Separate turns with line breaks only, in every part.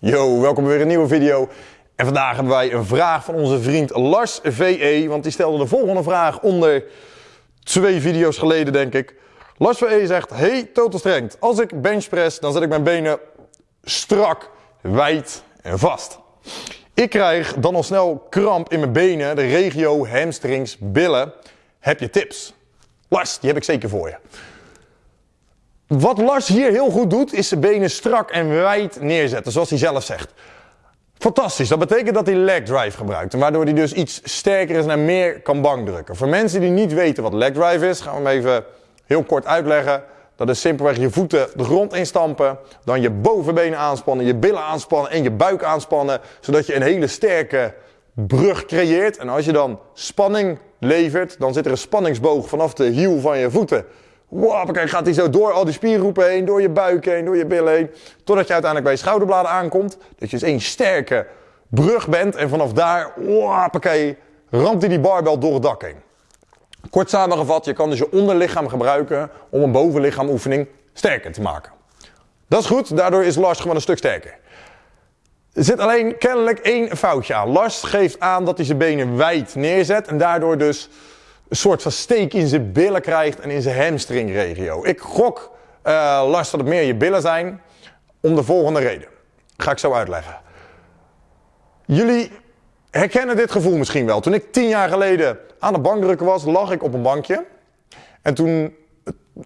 Yo, welkom bij weer een nieuwe video. En vandaag hebben wij een vraag van onze vriend Lars VE, want die stelde de volgende vraag onder twee video's geleden, denk ik. Lars VE zegt, hey Total Strength, als ik benchpress, dan zet ik mijn benen strak, wijd en vast. Ik krijg dan al snel kramp in mijn benen, de regio, hamstrings, billen. Heb je tips? Lars, die heb ik zeker voor je. Wat Lars hier heel goed doet, is zijn benen strak en wijd neerzetten, zoals hij zelf zegt. Fantastisch, dat betekent dat hij leg drive gebruikt. Waardoor hij dus iets sterker is en meer kan bankdrukken. Voor mensen die niet weten wat leg drive is, gaan we hem even heel kort uitleggen. Dat is simpelweg je voeten de grond instampen, dan je bovenbenen aanspannen, je billen aanspannen en je buik aanspannen, zodat je een hele sterke brug creëert. En als je dan spanning levert, dan zit er een spanningsboog vanaf de hiel van je voeten Wow, kijk, gaat hij zo door al die spiergroepen heen, door je buik heen, door je billen heen. Totdat je uiteindelijk bij je schouderbladen aankomt. Dat je dus één sterke brug bent. En vanaf daar, wow, ramt hij die barbel door het dak heen. Kort samengevat, je kan dus je onderlichaam gebruiken om een bovenlichaamoefening sterker te maken. Dat is goed, daardoor is Lars gewoon een stuk sterker. Er zit alleen kennelijk één foutje aan. Lars geeft aan dat hij zijn benen wijd neerzet en daardoor dus een soort van steek in zijn billen krijgt en in zijn hamstringregio. Ik gok, uh, dat het meer je billen zijn, om de volgende reden. Ga ik zo uitleggen. Jullie herkennen dit gevoel misschien wel. Toen ik tien jaar geleden aan de bankdrukken was, lag ik op een bankje. En toen,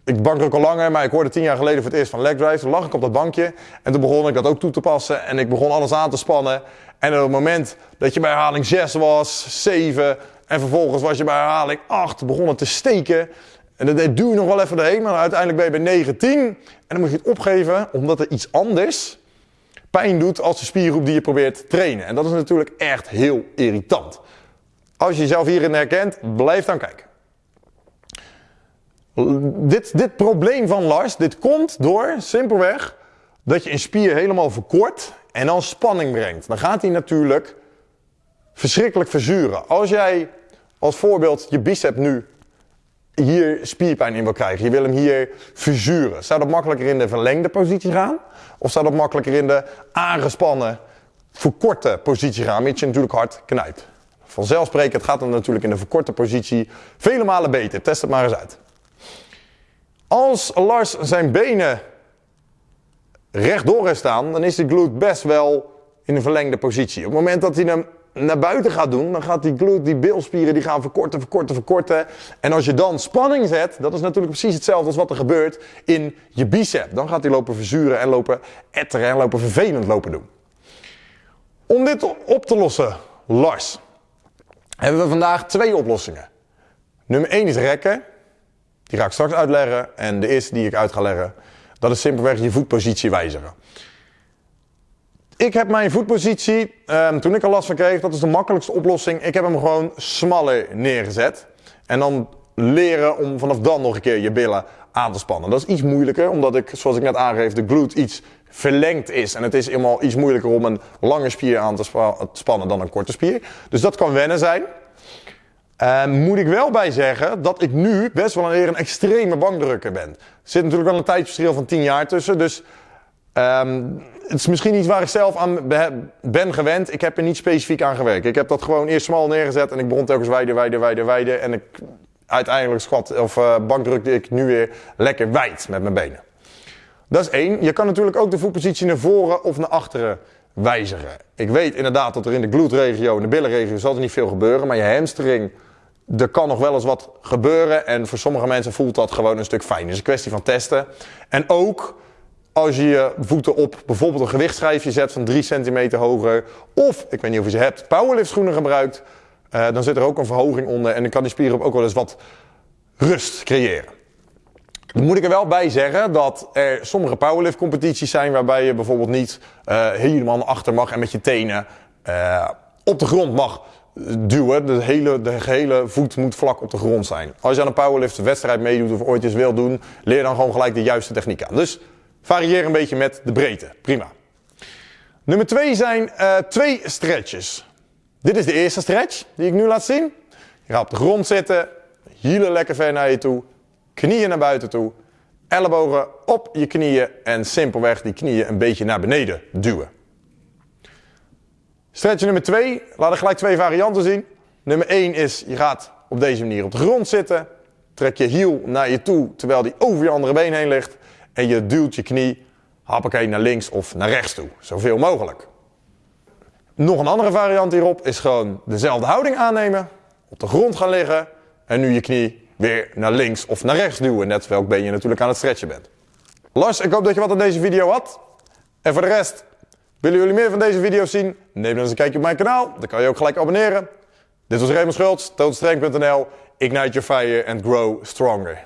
ik bankdruk al langer, maar ik hoorde tien jaar geleden voor het eerst van leg drive. Toen lag ik op dat bankje en toen begon ik dat ook toe te passen. En ik begon alles aan te spannen. En op het moment dat je bij herhaling 6 was, 7, en vervolgens was je bij herhaling 8 begonnen te steken. En dat duw je nog wel even doorheen, maar uiteindelijk ben je bij 19. En dan moet je het opgeven, omdat er iets anders pijn doet als de spiergroep die je probeert te trainen. En dat is natuurlijk echt heel irritant. Als je jezelf hierin herkent, blijf dan kijken. Dit, dit probleem van Lars, dit komt door simpelweg dat je een spier helemaal verkort en dan spanning brengt. Dan gaat hij natuurlijk verschrikkelijk verzuren. Als jij als voorbeeld je bicep nu hier spierpijn in wil krijgen, je wil hem hier verzuren, zou dat makkelijker in de verlengde positie gaan? Of zou dat makkelijker in de aangespannen, verkorte positie gaan, mits je natuurlijk hard knijpt? Vanzelfsprekend gaat het natuurlijk in de verkorte positie vele malen beter. Test het maar eens uit. Als Lars zijn benen rechtdoor heeft staan, dan is de glute best wel in een verlengde positie. Op het moment dat hij hem naar buiten gaat doen, dan gaat die glute, die bilspieren, die gaan verkorten, verkorten, verkorten. En als je dan spanning zet, dat is natuurlijk precies hetzelfde als wat er gebeurt in je bicep. Dan gaat die lopen verzuren en lopen etteren en lopen vervelend lopen doen. Om dit op te lossen, Lars, hebben we vandaag twee oplossingen. Nummer 1 is rekken. Die ga ik straks uitleggen. En de eerste die ik uit ga leggen, dat is simpelweg je voetpositie wijzigen. Ik heb mijn voetpositie, um, toen ik er last van kreeg, dat is de makkelijkste oplossing. Ik heb hem gewoon smaller neergezet. En dan leren om vanaf dan nog een keer je billen aan te spannen. Dat is iets moeilijker, omdat ik, zoals ik net aangeef, de glute iets verlengd is. En het is helemaal iets moeilijker om een lange spier aan te spannen dan een korte spier. Dus dat kan wennen zijn. Uh, moet ik wel bij zeggen dat ik nu best wel een, een extreme bankdrukker ben. Er zit natuurlijk wel een tijdsverschil van 10 jaar tussen. Dus um, het is misschien iets waar ik zelf aan ben gewend. Ik heb er niet specifiek aan gewerkt. Ik heb dat gewoon eerst smal neergezet en ik begon telkens wijder, wijder, wijder, wijder. En ik, uiteindelijk squat of uh, bankdrukte ik nu weer lekker wijd met mijn benen. Dat is één. Je kan natuurlijk ook de voetpositie naar voren of naar achteren wijzigen. Ik weet inderdaad dat er in de glute-regio en de billenregio zal er niet veel gebeuren. Maar je hamstring, er kan nog wel eens wat gebeuren. En voor sommige mensen voelt dat gewoon een stuk fijn. Is een kwestie van testen. En ook als je je voeten op bijvoorbeeld een gewichtschijfje zet van 3 centimeter hoger. Of, ik weet niet of je ze hebt, powerlift schoenen gebruikt. Uh, dan zit er ook een verhoging onder en dan kan die spier ook wel eens wat rust creëren. Dan moet ik er wel bij zeggen dat er sommige powerlift competities zijn waarbij je bijvoorbeeld niet uh, helemaal achter mag en met je tenen uh, op de grond mag duwen. De hele, de gehele voet moet vlak op de grond zijn. Als je aan een powerlift wedstrijd meedoet of ooit eens wil doen, leer dan gewoon gelijk de juiste techniek aan. Dus Varieer een beetje met de breedte. Prima. Nummer twee zijn uh, twee stretches. Dit is de eerste stretch die ik nu laat zien. Je gaat op de grond zitten, hielen lekker ver naar je toe, knieën naar buiten toe, ellebogen op je knieën en simpelweg die knieën een beetje naar beneden duwen. Stretch nummer 2, laat ik gelijk twee varianten zien. Nummer 1 is, je gaat op deze manier op de grond zitten. Trek je hiel naar je toe, terwijl die over je andere been heen ligt. En je duwt je knie, hoppakee, naar links of naar rechts toe. Zoveel mogelijk. Nog een andere variant hierop is gewoon dezelfde houding aannemen. Op de grond gaan liggen. En nu je knie weer naar links of naar rechts duwen. Net welk been je natuurlijk aan het stretchen bent. Lars, ik hoop dat je wat aan deze video had. En voor de rest, willen jullie meer van deze video's zien? Neem dan eens een kijkje op mijn kanaal. Dan kan je ook gelijk abonneren. Dit was Raymond Schultz, toadstreng.nl. Ignite your fire and grow stronger.